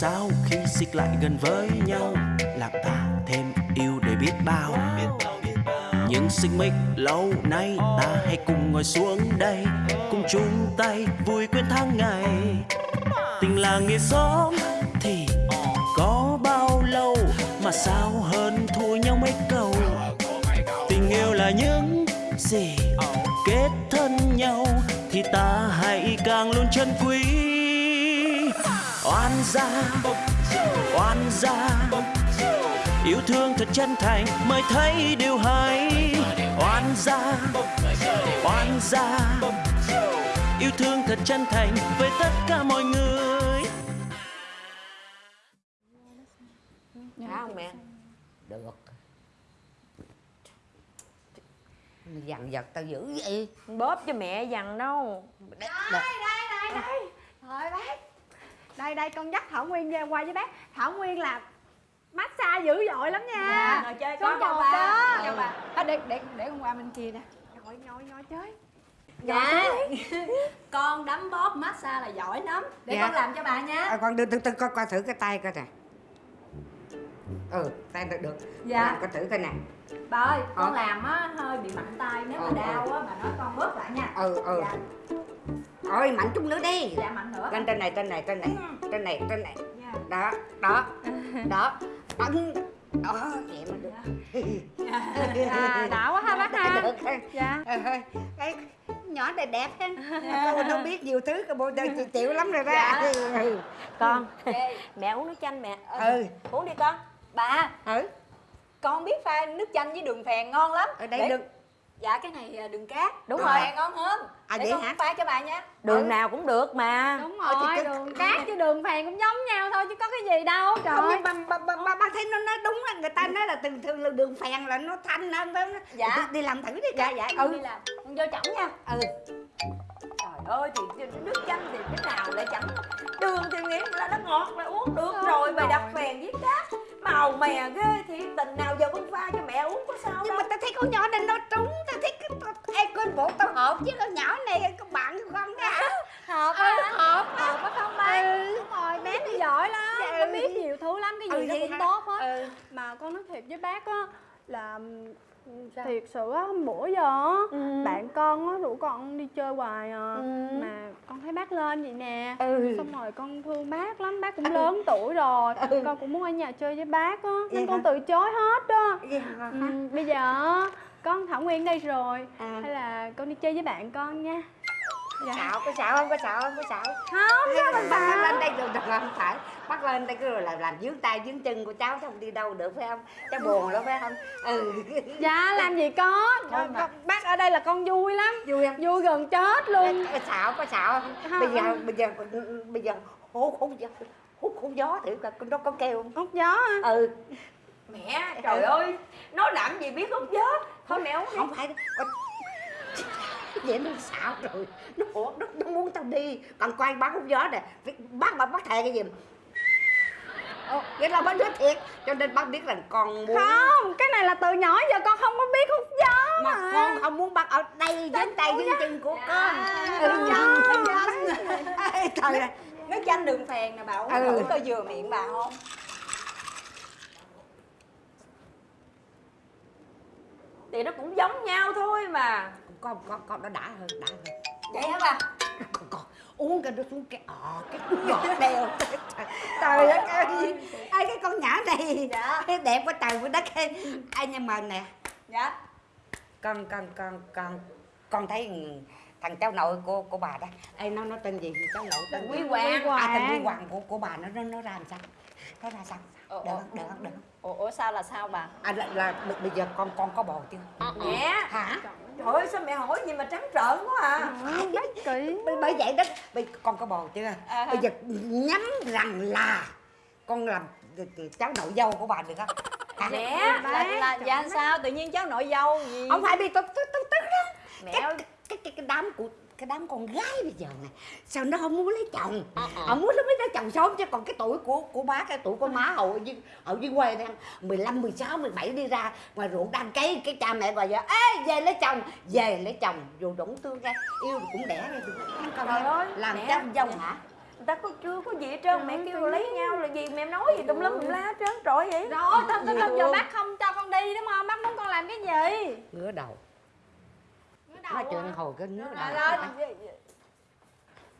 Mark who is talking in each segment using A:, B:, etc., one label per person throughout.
A: sao khi xích lại gần với nhau? Làm ta thêm yêu để biết bao. Những xích mích lâu nay ta hãy cùng ngồi xuống đây, cùng chung tay vui quên tháng ngày. Tình là nghĩa xóm thì có bao lâu mà sao hơn thua nhau mấy câu? Tình yêu là những gì kết thân nhau thì ta hãy càng luôn chân quý oan gia oan gia. Yêu thương thật chân thành mới thấy điều hay. Oan gia oan gia. Yêu thương thật chân thành với tất cả mọi người.
B: Phải không mẹ? Được. Mày dằn vặt tao dữ vậy.
C: Bóp cho mẹ dằn đâu.
B: Đây,
D: đây đây đây. Thôi bác đây đây con dắt thảo nguyên về qua với bác. Thảo nguyên là massage dữ dội lắm nha.
C: Dạ, ngồi chơi con chào bà.
D: đó.
C: Chào bà.
D: À, để để để con qua bên kia nè. Ngồi ngồi ngồi chơi.
C: Dạ. Con đấm bóp massage là giỏi lắm. Để
B: Dạ.
C: con làm cho bà nha.
B: À, con đưa tôi tôi coi coi thử cái tay coi nè. Ừ tay được được.
C: Dạ.
B: Làm coi thử coi nè.
C: Bà ơi con
B: Ờ.
C: làm á hơi bị mạnh tay Nếu mà
B: Ờ,
C: đau á bà nói con bóp lại nha.
B: Ừ ừ.
C: Dạ,
B: ôi mạnh chút nữa đi.
C: Dạ mạnh nữa.
B: Lên trên này trên này trên này trên này trên này.
C: Dạ.
B: đó đó đó. Ấn đó vậy mà được.
D: À, đã quá ha bác ha
B: được
D: dạ.
B: Ờ, ờ, cái nhỏ này đẹp ha. Cô đâu biết nhiều thứ cô bộ chịu, chịu lắm rồi đó.
C: Dạ.
B: ừ.
C: Con Mẹ uống nước chanh mẹ.
B: Ừ.
C: Uống đi con. Bà
B: ừ.
C: con biết pha nước chanh với đường phèn ngon lắm.
B: Ở đây
C: Để-
B: được
C: Dạ cái này à, đường cát.
D: Đúng
C: đường
D: rồi.
C: phèn ngon hơn.
B: À,
C: Để
B: vậy
C: con
B: hả?
C: pha cho bà nha.
D: Đường
C: nào cũng được mà.
D: Đúng
B: thì
D: rồi
B: cái-
D: đường cát với đường phèn cũng giống nhau thôi chứ có cái gì đâu. Trời
B: không bà, bà, bà, bà, bà thấy nó nói đúng là người ta nói là thường thường là đường phèn là nó thanh hơn đó
C: Dạ.
B: đi, đi làm thử đi
C: dạ dạ
B: ừ.
C: con đi làm. Con vô chổng nha.
B: Ừ.
C: Trời ơi thì nước chanh thì cái nào lại chẳng đường thì nghĩ là nó ngọt là uống được rồi mày đặt phèn với cát. Màu mè ghê thì tình nào giờ con pha cho mẹ uống có sao
B: nhưng
C: đâu.
B: mà ta thấy con nhỏ chứ con nhỏ này con bạn của con đó hả
D: hợp
B: ừ,
D: á.
B: hợp.
D: Hợp á không bác đúng rồi bé thì giỏi lắm.
B: Dạ,
D: nó
B: ừ.
D: biết nhiều thứ lắm cái gì
B: Ừ,
D: nó
B: vậy
D: cũng
B: hả?
D: tốt hết.
B: Ừ.
D: Mà con nói thiệt với bác á là thiệt sự á bữa giờ á
C: Ừ.
D: bạn con á rủ con đi chơi hoài à.
C: Ừ.
D: mà con thấy bác lên vậy nè.
B: Ừ.
D: Xong rồi con thương bác lắm bác cũng lớn tuổi rồi.
B: Ừ.
D: con cũng muốn ở nhà chơi với bác á
B: Vậy
D: nên con
B: hả?
D: từ chối hết
B: Vậy hả?
D: ừ, bây giờ á, con thảo nguyên đây rồi.
B: À.
D: hay là con đi chơi với bạn con nha. Dạ.
B: Xạo có xạo không? Có xạo không? Có xạo.
D: Không sao mình
B: bắt lên đây rồi được không? Phải. Bắt lên đây cứ rồi làm làm dướng tay dướng chân của cháu không đi đâu được phải không? Cháu buồn lắm phải không? Ừ.
D: Dạ làm gì có. Con, bác ở đây là con vui lắm.
B: Vui không?
D: Vui gần chết luôn.
B: Có xạo có xạo không?
D: Không,
B: bây giờ bây giờ bây giờ hút hút gió hút hút gió thử coi nó có kêu không?
D: Hút gió hả?
B: Ừ
C: mẹ trời ơi. Nói làm gì biết hút gió thôi mẹ uống đi.
B: Không phải. Vậy nó xạo rồi. Nó ủa nó, nó muốn tao đi. Còn quay bác hút gió nè. Bác mà bác thề cái gì Ồ, vậy là bác nói thiệt. Cho nên bác biết rằng con muốn
D: không cái này là từ nhỏ giờ con không có biết hút gió
B: mà
D: mà.
B: con không muốn bác ở đây với tay với chân của con. Ừ.
C: Nước chanh đường phèn nè bà uống
B: Ừ.
C: thử coi vừa miệng bà không thì nó cũng giống nhau thôi mà.
B: Con con con nó đã hơn đã hơn
C: vậy hả bà?
B: Con, con uống cái nó xuống cái ọ cái giọt đèo trời đất ơi. ai cái con nhỏ này.
C: Dạ.
B: đẹp quá trời quá đất ai nhưng mà nè.
C: Dạ.
B: Con con con con con thấy thằng cháu nội của của bà đó. Ai nó nó tên gì cháu nội tên
C: Quý? Hoàng.
B: à tên quý hoàng của của bà nó nó nó ra làm sao? Nó ra sao
C: Ờ, ờ,
B: được không được không
C: ủa, ủa sao là sao bà?
B: À là, là bây giờ con con có bầu chưa?
C: Mẹ
B: hả?
C: Trời ơi. Sao mẹ hỏi gì mà trắng trợn quá à?
D: Ừ, bác kỹ
B: bởi, vậy đó bây con có bầu chưa?
C: À.
B: bây giờ nhắm rằng là con làm cháu nội dâu của bà được không? Hả?
C: mẹ là, là dạ sao? Tự nhiên cháu nội dâu gì?
B: Không phải bị tôi tôi tôi tức đó.
C: Mẹ
B: cái,
C: ơi.
B: cái, cái cái đám của cái đám con gái bây giờ này sao nó không muốn lấy chồng?
C: Ờ,
B: họ muốn lấy lấy chồng sớm chứ. Còn cái tuổi của của bác cái tuổi của má hậu ở dưới ở dưới quê đang 15, 16, 17 đi ra ngoài ruộng đang cấy cái cha mẹ gọi vậy ê về lấy chồng về lấy chồng. Dù đủ tương ra yêu cũng đẻ ra được.
C: Trời ơi,
B: làm
C: mẹ.
B: cháu dâu hả?
C: người ta có chưa có gì hết trơn mẹ kêu lấy nhau là gì nói gì tùm lum tùm la hết trơn trọi vậy.
D: Rồi tao tao
C: Gì
D: giờ bác không cho con đi đúng không bác muốn con làm cái gì?
B: Ngứa đầu. Nói chuyện hồi cái ngứa
D: rồi
B: đầu
D: rồi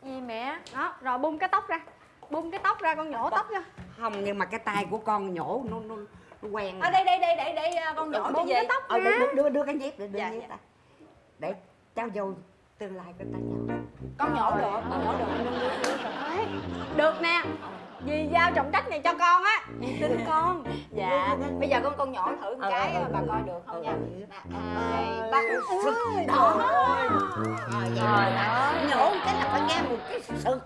C: gì mẹ?
D: Đó rồi bung cái tóc ra bung cái tóc ra con nhổ tóc ra
B: không nhưng mà cái tay của con nhổ nó nó, nó quen
C: ở đây đây đây để để à, con nhỏ
D: bung
C: cái
D: tóc
B: ờ, đưa, đưa, đưa, đưa cái nhíp để đưa
C: Dạ,
B: nhíp
C: dạ.
B: để trao dồi tương lai của ta nhau
C: con nhỏ được. con nhỏ được.
D: Được nè. Dì giao trọng trách này cho con á. Tin con.
C: Dạ. Bây giờ con con nhỏ thử một
B: Ờ,
C: cái
B: ờ,
C: bà
B: ờ.
C: coi được không nha. Hai ba.
B: Đó mà
C: ơi.
B: nhổ cái là phải nghe một cái sực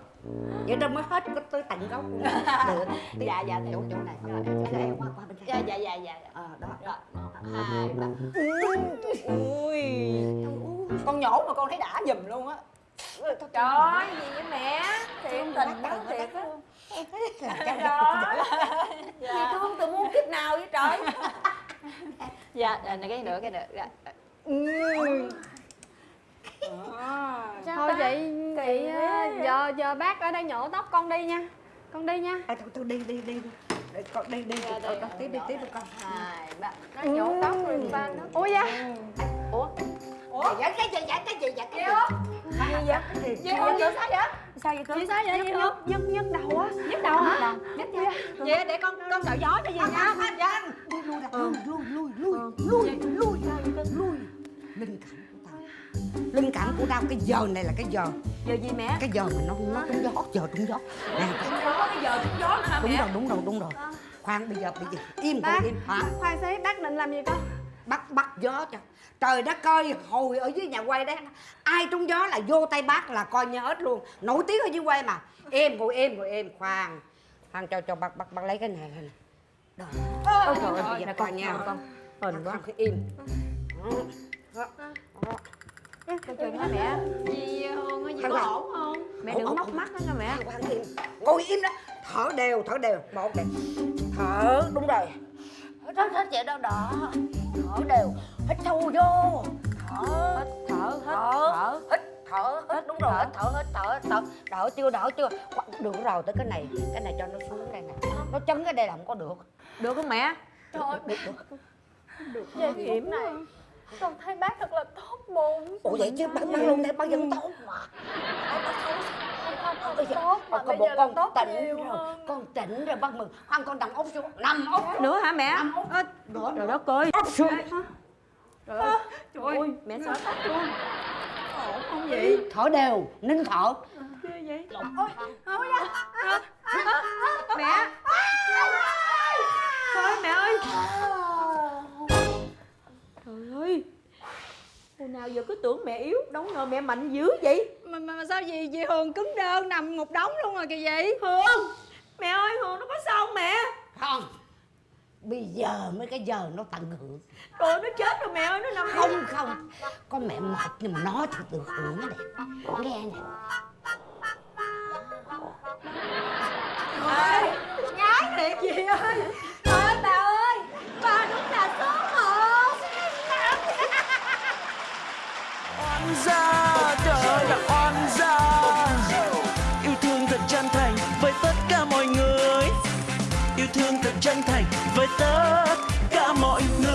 B: vậy đó mới hết có tới tận gốc luôn. Được.
C: Dạ, dạ,
B: chỗ chỗ này.
C: Rồi,
B: chỗ này qua qua bên
C: dạ
B: đây
C: dạ dạ dạ
B: ờ đó
C: rồi một hai ba. Ui. Con nhổ mà con thấy đã giùm luôn á. Trời ơi gì vậy mẹ? Thiệt tình đó thiệt á. trời gì thương từ muôn kiếp nào vậy trời? Dạ dạ này cái nữa cái nữa. Dạ
D: thôi vậy vậy
C: Kỳ
D: á,
C: quá.
D: giờ giờ bác ở đây nhổ tóc con đi nha. Con đi nha.
B: À, thôi, thôi đi đi đi. Con đi đi.
C: Dạ,
B: con,
C: đi.
B: con tiếp đi tiếp đi con.
C: Hai ba. Nó nhổ tóc rồi ba nó.
D: Ủa dạ
C: ủa?
B: Ủa? Dạ cái gì dạ cái gì? dạ cái gì?
C: Gì vậy?
B: gì
C: sao vậy? Sao vậy
D: chị sao vậy? nhức nhức nhức đầu á. Nhức đầu hả? Nhức dạ vậy để con con sợ gió cho gì nha. dạ.
B: lui lui đặt lui lui lui lui lui. Lui lui linh cảm của tao linh cảm của tao cái giờ này là cái giờ
C: giờ gì mẹ?
B: Cái giờ mà nó nó trúng gió giờ trúng gió. Nè cái-
C: có cái giờ trúng gió hả
B: đúng
C: mẹ?
B: rồi đúng rồi đúng rồi. Khoan bây giờ bây giờ im con im hả?
D: khoan xí bác định làm gì con?
B: Bắt bắt gió cho. Trời đất ơi hồi ở dưới nhà quay đấy ai trúng gió là vô tay bác là coi như hết luôn. Nổi tiếng ở dưới quay mà. Em ngồi em ngồi em khoan. Khoan cho cho bác bác bác lấy cái này này đó. Ôi trời ơi coi nha. con hình quá cái im. Đó. Đó.
C: Coi chừng hả mẹ.
D: gì hương gì
B: Thằng
D: có ổn không?
C: Mẹ đừng móc mắt đó nha mẹ.
B: Ngồi im đó. Thở đều thở đều. Một này thở đúng rồi. Hít hít hít vậy đó đó. Thở đều. Hít sâu vô. Thở.
C: Thở
B: thở.
C: thở.
B: Hít thở hít đúng rồi. hít thở hít thở thở. Đỡ chưa đỡ chưa? Được rồi tới cái này. Cái này cho nó xuống đây này nó chấn cái đây là không có được.
C: Được không mẹ?
D: Trời
B: được được.
D: Về kiểm này con thấy bác thật là tốt bụng
B: ủa vậy chứ bác bác luôn đây bác vẫn tốt mà
D: không không
B: Bây giờ-
D: tốt mà
B: con
D: bây giờ là
B: con
D: tốt
B: tỉnh rồi
D: hơn
B: con tỉnh rồi bác mừng khoan con nằm ốc xuống nằm ốc
C: nữa hả mẹ
B: nằm ốc nữa
C: trời đất ơi
B: ốc xuống
C: trời ơi trời ơi mẹ sợ tóc luôn ổn không vậy
B: thở đều nín thở
C: ghê vậy
D: mẹ
C: thôi mẹ ơi hồi nào giờ cứ tưởng mẹ yếu đâu ngờ mẹ mạnh dữ vậy?
D: Mà, mà, mà sao gì chị hường cứng đơ nằm một đống luôn rồi kìa vậy?
C: Hương mẹ ơi hương nó có sao không mẹ?
B: Không bây giờ mới cái giờ nó tận hưởng.
C: Rồi nó chết rồi mẹ ơi nó nằm
B: không không con mẹ mệt nhưng mà nó thì được hưởng nè nghe nè.
D: Nhái thiệt gì ơi
A: oan gia trời ơi là oan gia. Yêu thương thật chân thành với tất cả mọi người. Yêu thương thật chân thành với tất cả mọi người.